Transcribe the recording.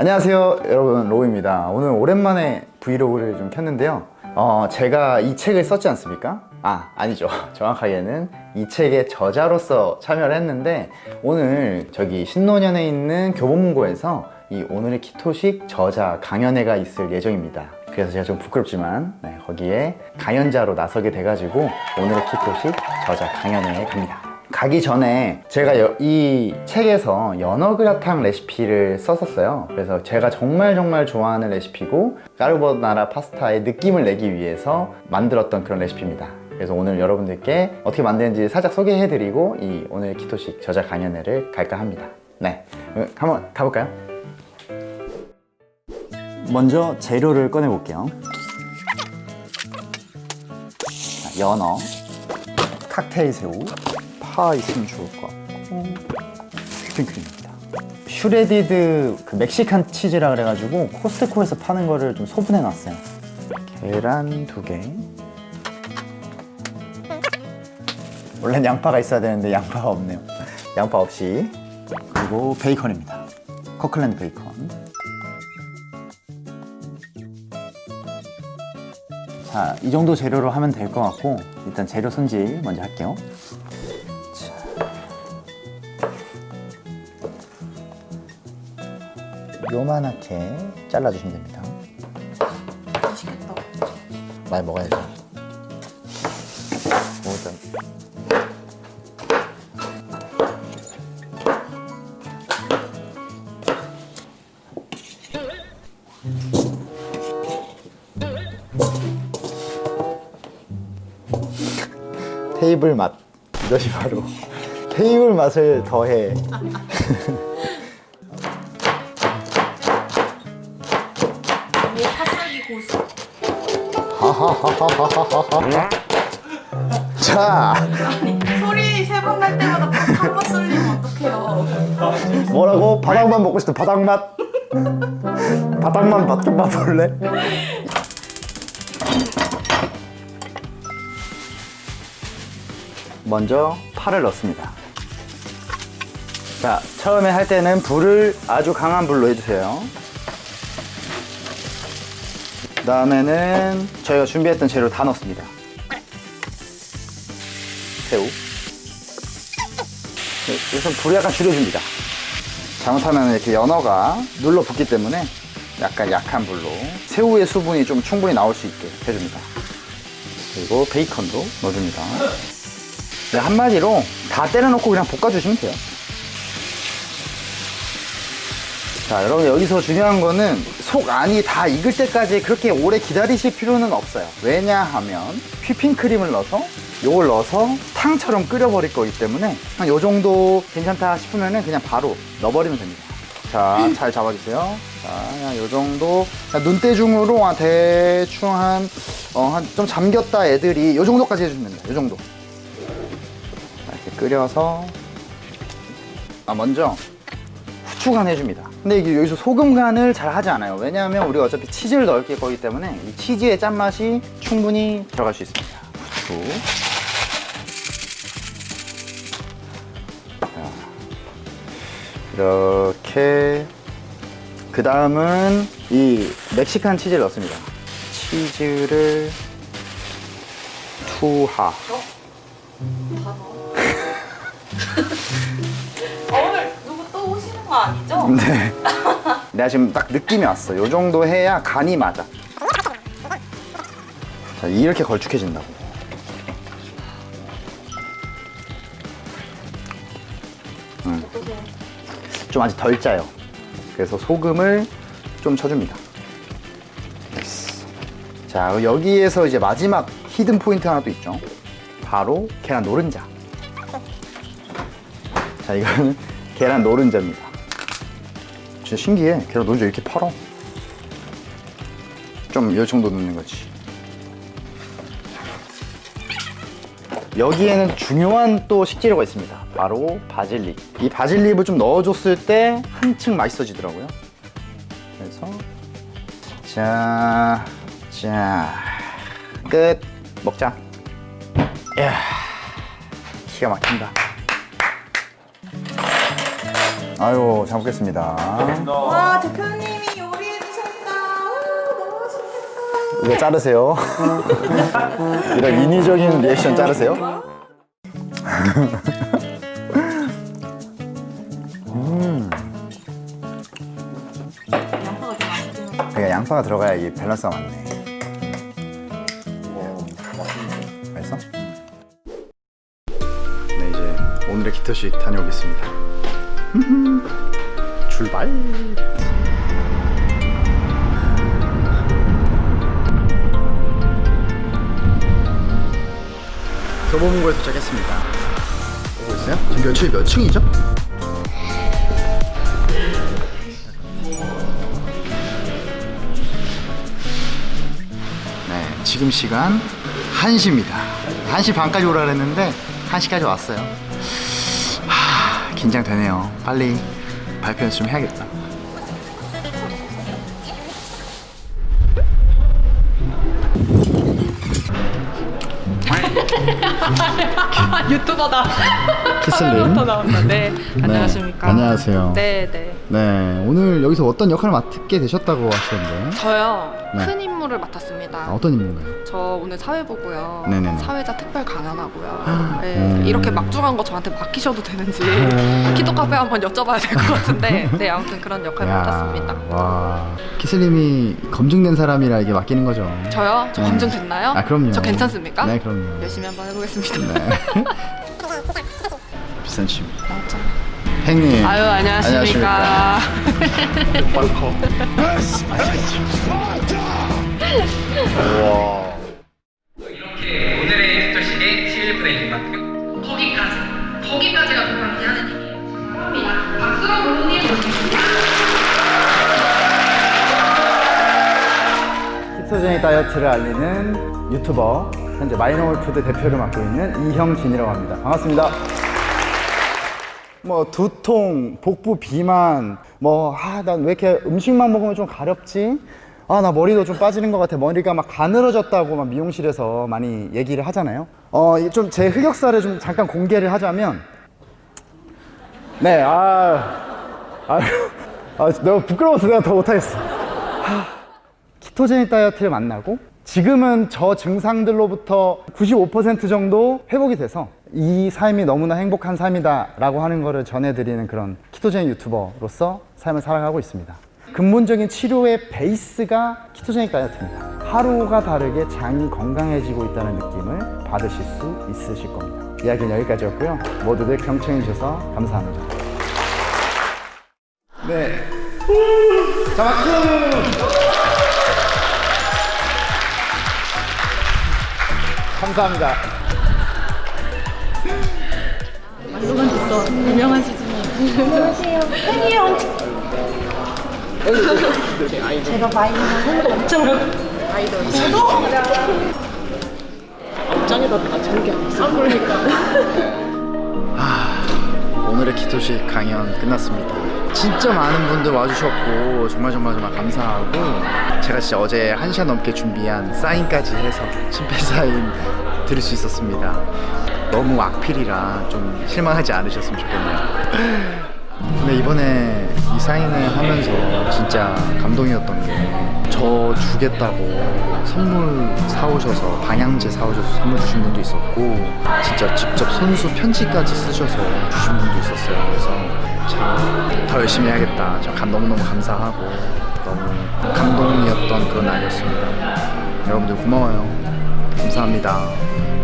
안녕하세요 여러분. 로우입니다. 오늘 오랜만에 vlog를 좀 켰는데요. 어, 제가 이 책을 썼지 않습니까? 아 아니죠. 정확하게는 이 책의 저자로서 참여를 했는데 오늘 저기 신논현에 있는 교보문고에서 이 오늘의 키토식 저자 강연회가 있을 예정입니다. 그래서 제가 좀 부끄럽지만 네, 거기에 강연자로 나서게 돼가지고 오늘의 키토식 저자 강연회에 갑니다 가기 전에 제가 여- 이 책에서 연어그라탕 레시피를 썼었어요. 그래서 제가 정말 정말 좋아하는 레시피고 까르보나라 파스타의 느낌을 내기 위해서 만들었던 그런 레시피입니다. 그래서 오늘 여러분들께 어떻게 만드는지 살짝 소개해드리고 이 오늘 키토식 저자 강연회를 갈까 합니다. 네 한번 가볼까요? 먼저 재료를 꺼내 볼게요. 연어 칵테일 새우 파 있으면 좋을 것 같고. 휘핑크림입니다. shredded 그 멕시칸 치즈라 그래가지고 코스트코에서 파는 거를 좀 소분해 놨어요. 계란 두개. 원래는 양파가 있어야 되는데 양파가 없네요. 양파 없이. 그리고 베이컨입니다. 커클랜드 베이컨. 자, 이 정도 재료로 하면 될 것 같고 일단 재료 손질 먼저 할게요 요만하게 잘라주시면 됩니다. 맛있겠다. 많이 먹어야죠. 오, 일단 테이블 맛 이것이 바로 테이블 맛을 더해 뭐 파슬기 고수. 자 소리 세 번 날 때마다 한번 쏠리면 어떡해요. 뭐라고? 바닥만 먹고 싶다 바닥맛 바닥만 맛 좀 봐볼래? 먼저 파를 넣습니다 자 처음에 할 때는 불을 아주 강한 불로 해주세요 그 다음에는 저희가 준비했던 재료 다 넣습니다. 새우. 네, 우선 불을 약간 줄여줍니다. 잘못하면 이렇게 연어가 눌러 붙기 때문에 약간 약한 불로 새우의 수분이 좀 충분히 나올 수 있게 해줍니다. 그리고 베이컨도 넣어줍니다. 네, 한마디로 다 때려놓고 그냥 볶아주시면 돼요 자 여러분 여기서 중요한 거는 속 안이 다 익을 때까지 그렇게 오래 기다리실 필요는 없어요. 왜냐하면 휘핑 크림을 넣어서 요걸 넣어서 탕처럼 끓여버릴 거기 때문에 한 요 정도 괜찮다 싶으면 그냥 바로 넣어버리면 됩니다. 자 잘 잡아주세요. 자 그냥 요 정도. 그냥 눈대중으로 한 대충 한 어, 한 좀 잠겼다 애들이 요 정도까지 해주면 됩니다. 요 정도. 자, 이렇게 끓여서 아 먼저 후추 간 해줍니다 근데 이게 여기서 소금 간을 잘 하지 않아요. 왜냐하면 우리가 어차피 치즈를 넣을 거기 때문에 이 치즈의 짠맛이 충분히 들어갈 수 있습니다. 이렇게. 그 다음은 이 멕시칸 치즈를 넣습니다. 치즈를 투하 네. 내가 지금 딱 느낌이 왔어. 요 정도 해야 간이 맞아. 자, 이렇게 걸쭉해진다고. 음. 좀 아직 덜 짜요. 그래서 소금을 좀 쳐줍니다. 자, 여기에서 이제 마지막 히든 포인트 하나 또 있죠. 바로 계란 노른자. 자, 이거는 계란 노른자입니다. 진짜 신기해. 계란 노른자 이렇게 팔어. 좀이 정도 넣는 거지. 여기에는 중요한 또 식재료가 있습니다. 바로 바질잎. 이 바질잎을 좀 넣어줬을 때 한층 맛있어지더라고요. 그래서 자, 자, 끝. 먹자. 이야, 기가 막힌다. 아유, 잘 먹겠습니다. 와, 대표님이 요리해 주셨다. 너무 맛있겠다. 이거 자르세요. 이런 인위적인 리액션 자르세요. 음. 그러니까 양파가 들어가야 이 밸런스가 맞네. 맛있어? 네 이제 오늘의 기터시 다녀오겠습니다 출발. 교보문고에 도착했습니다. 보고 있어요? 지금 몇 층이 몇 층이죠? 네, 지금 시간 1시입니다. 1시 반까지 오라 그랬는데 1시까지 왔어요. 하, 긴장되네요. 빨리 발표 연습 좀 해야겠다. 유튜버다. 카메라부터 나온다. 네. 안녕하십니까. 안녕하세요. 네, 네. 네, 오늘 여기서 어떤 역할을 맡게 되셨다고 하시던데. 저요. 네. 큰 임무를 맡았습니다. 아, 어떤 인물인가요? 저 오늘 사회보고요. 네네네. 사회자 특별 강연하고요. 네, 음. 이렇게 막중한 거 저한테 맡기셔도 되는지 음. 키토 카페 한번 여쭤봐야 될 것 같은데. 네, 아무튼 그런 역할 맡았습니다. 와, 키슬님이 검증된 사람이라 이게 맡기는 거죠. 저요? 저 음. 검증 됐나요? 아, 그럼요. 저 괜찮습니까? 네, 그럼요. 열심히 한번 해보겠습니다. 네. 비싼 취미. 팽님. 아유 안녕하십니까. 우와. 이렇게 오늘의 시일 프레임입니다. 거기까지. 거기까지가 정말 미안한 얘기예요. 감사합니다. 박수로 부르님 ketogenic 다이어트를 알리는 유튜버 현재 마이너홀푸드 대표를 맡고 있는 이형진이라고 합니다. 반갑습니다. 뭐 두통, 복부 비만, 뭐 아 난 왜 이렇게 음식만 먹으면 좀 가렵지? 아 나 머리도 좀 빠지는 것 같아. 머리가 막 가늘어졌다고 막 미용실에서 많이 얘기를 하잖아요. 어 좀 제 흑역사를 좀 잠깐 공개를 하자면 네, 아, 아, 아 너무 부끄러워서 내가 더 못하겠어. 키토제닉 다이어트를 만나고 지금은 저 증상들로부터 95% 정도 회복이 돼서 이 삶이 너무나 행복한 삶이다 라고 하는 거를 전해드리는 그런 키토제닉 유튜버로서 삶을 살아가고 있습니다 근본적인 치료의 베이스가 키토제닉 다이어트입니다 하루가 다르게 장이 건강해지고 있다는 느낌을 받으실 수 있으실 겁니다 이야기는 여기까지였고요 모두들 경청해 주셔서 감사합니다 네. 자, 박수! 감사합니다. 유명한 시즈니. 오늘의 기토식 강연 끝났습니다. 진짜 많은 분들 와주셨고 정말 정말 정말 감사하고 제가 진짜 어제 한 시간 넘게 준비한 사인까지 해서 친필 사인 드릴 수 있었습니다. 너무 악필이라 좀 실망하지 않으셨으면 좋겠네요. 근데 이번에 이 사인을 하면서 진짜 감동이었던 게 저 주겠다고 선물 사오셔서 방향제 사오셔서 선물 주신 분도 있었고 진짜 직접 손수 편지까지 쓰셔서 주신 분도 있었어요 그래서 참 더 열심히 해야겠다 저 감, 너무너무 감사하고 너무 감동이었던 그런 날이었습니다 여러분들 고마워요 감사합니다